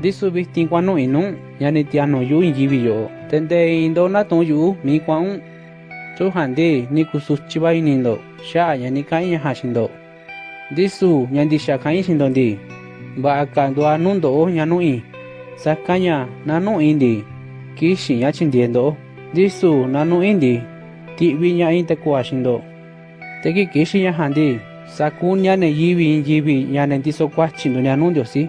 Disu bihtin kwano inun, yani tiano yu injibi yo. Tende indo na ton yu mi kwaun. Tu hande ni kusus chiba inindo, sha yani kain yaha shindo. Disu yandi sha kain shindo di. Ba akando anundo o nyanu in. Sakanya nanu indi. Kishin yachindiendo. Disu nanu indi. Ti viña in tekua shindo. Teki kishin yahandi. Sakun yane yibi injibi yane diso kwachindu nyanundio si.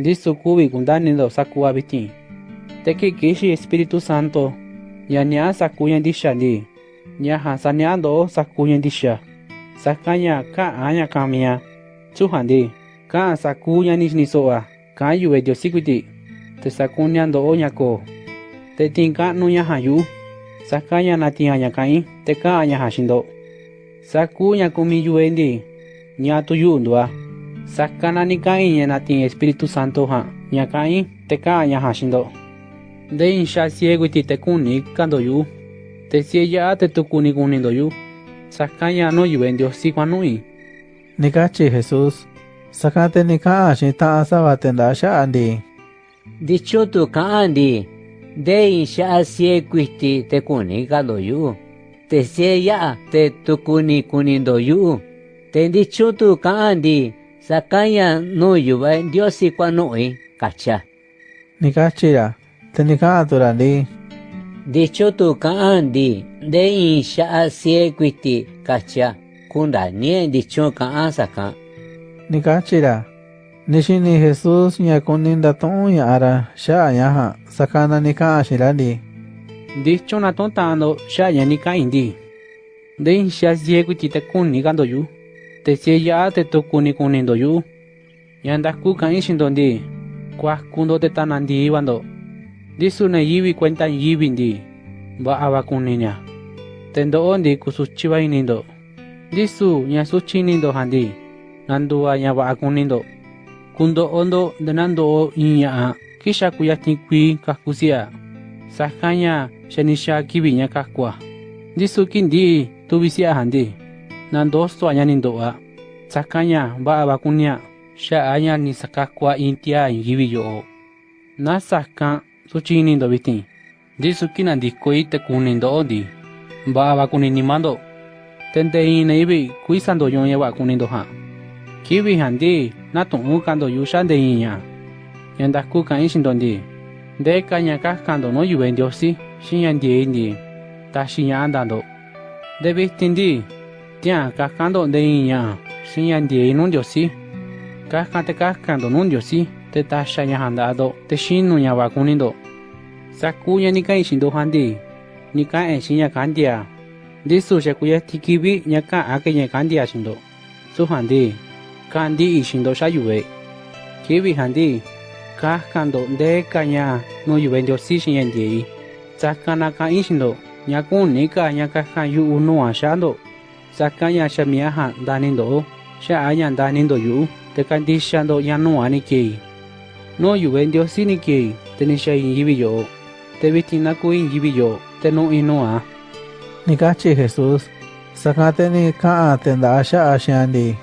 ndisu̱ kü̱vi̱ ku̱ndani̱ ndo̱ꞌ sa̱kuuꞌ a̱ vi̱ti̱n te̱ kii̱ꞌ kixi̱n espíritu santo ña̱ niaꞌá sa̱kuuꞌ ña̱ ndi̱xa̱ ndii ña̱ ja̱a̱nꞌ saniaꞌá ndoꞌó sa̱kuuꞌ ña̱ ndi̱xa̱ sa̱kanꞌ ña̱ käꞌan a̱ ña̱ kaa̱n mi̱iꞌ a̱ süu̱ꞌ ja̱a̱nꞌ ndii kaꞌa̱n sa̱kuuꞌ ña̱ ni̱ xi̱ni̱ so̱ꞌo̱ a̱ kaꞌán yu̱vaꞌ e̱ꞌ ndiosí kui̱ti̱ꞌ te̱ sa̱kuní a̱ ndoꞌó ña̱ ko̱o̱ te̱ ti̱i̱n kaꞌnuꞌ ña̱ ja̱a̱nꞌ yuꞌu̱ sa̱kanꞌ ña̱ na̱ti̱i̱n a̱ ña̱ kaꞌán i̱ te̱ kaꞌa̱n ̱ ña̱ ja̱a̱nꞌ xiinꞌ ndo̱ꞌ sa̱kuuꞌ ña̱ kumiꞌ yu̱vaꞌ e̱ꞌ ndii ñaꞌ tu̱ yuꞌu̱ nduuꞌ a̱ sakana nika'i ñanatin Espíritu Santo ha. Ñaka'i teka ñahaxindo de inxa sieguiti tekuni kandoyu te sieya'a tetukuni kunindoyu saka ña'no yuve Dios sikuanu'i nikachi Jesús. Sakate nika'a xin ta'a savatenda xa'andi dichutu ka'andi de inxa siekuiti tekuni kandoyu te sieya'a tetukuni kunindoyu te ndichutu ka'andi no yuva diosi kwa noi kacha. Nikachira tenika aturandi Dicho tu kaandi de insha sie kwiti kacha. Kunda nie dicho kaan saka. Nikachira Nishini Jesús nyakuninda tonya ara sha yaha sakana nika ashirandi dicho na tontando sha nya ni kai ndi de in sha ciego ti te kuni kando yu te sie ya te tu kuni kuni do yu. Yanda ku kan shindo ndi kwa kundo te tanandi wando disu na yiwi cuenta yiwi ndi ba awa kuninya tendo ondi kusuchiba inindo disu nya suchi nindo handi nandua nya ba akunindo kundo ondo denando o inya kisha kuya tikwi kakusia. Sakanya shanisha kibinya kakwa disu kindi tubisia handi nan dosto anya nin doa. Tsakanya ba abakunya, sha anya ni sakakwa intia ingibi yo. Na sakka suchi nin do bitin. Di suki nan disko ite kunin do odi. Ba abakunin ni mando. Tende ine ibi kuisan do yon yewa kunin do ha. Kibi handi na tungukan do yushan de inya. Yandas kukan ishin dondi. De kanya kaskan do no yuben diosi, shinyan di indi. Ta shinyan andando. De bistindi, tia ka kando de inya shinyan die nun diosi ka kante ka kando nun diosi te ta shanya handado te shinu nya ba kunindo sakunya ni kai shindo handi ni ka en shinya kandia disu shakuya tikibi nya ka ake nya kandia shindo su handi kandi ishindo shayue kibi handi ka kando de kanya no yube ndio si shin die sakana ka ishindo nya kun ni ka nya ka kan yu uno a shando sakanya shamia ha danindo sha anya danindo yu te kandi shando ya no ani ke no yube ndio si ni ke te ni shay yibi yo. Te bitina ku yibi yo te no ino a Nikachi Jesús sakate ni ka tenda sha ashandi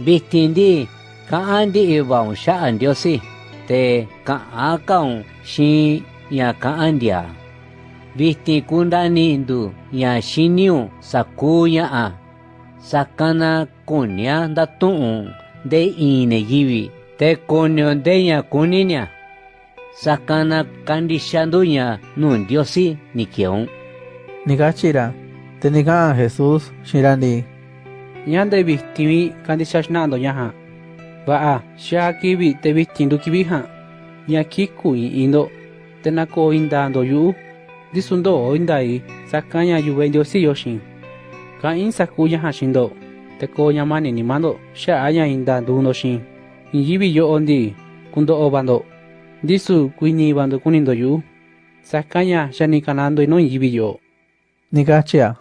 Bitindi kaandi ibang siya ang Diyosi te kaakaw si ya kaandia. vistikundanindu yaxiniu sakuya a sakana kunia ndatu'un de ineyivi te kunio ndeña kuniña sakana kandixanduña nundiosi nikion nikachira tenika'an jesus xirani. Ñande vistimi kandixaxnando ñaha va'a xaakivi te vistindu kiviha ña kiku'i indo te nako'o indando yu'u. Disundo indai sakanya yu wendio si yoshin ka in sakuya ha shindo te ko yamani ni mando sha aya indando no shin yibi yo ondi kundo obando Disu kuini bando kunindo yu. Sakanya shani kanando ino yibiyo. Ni kachia.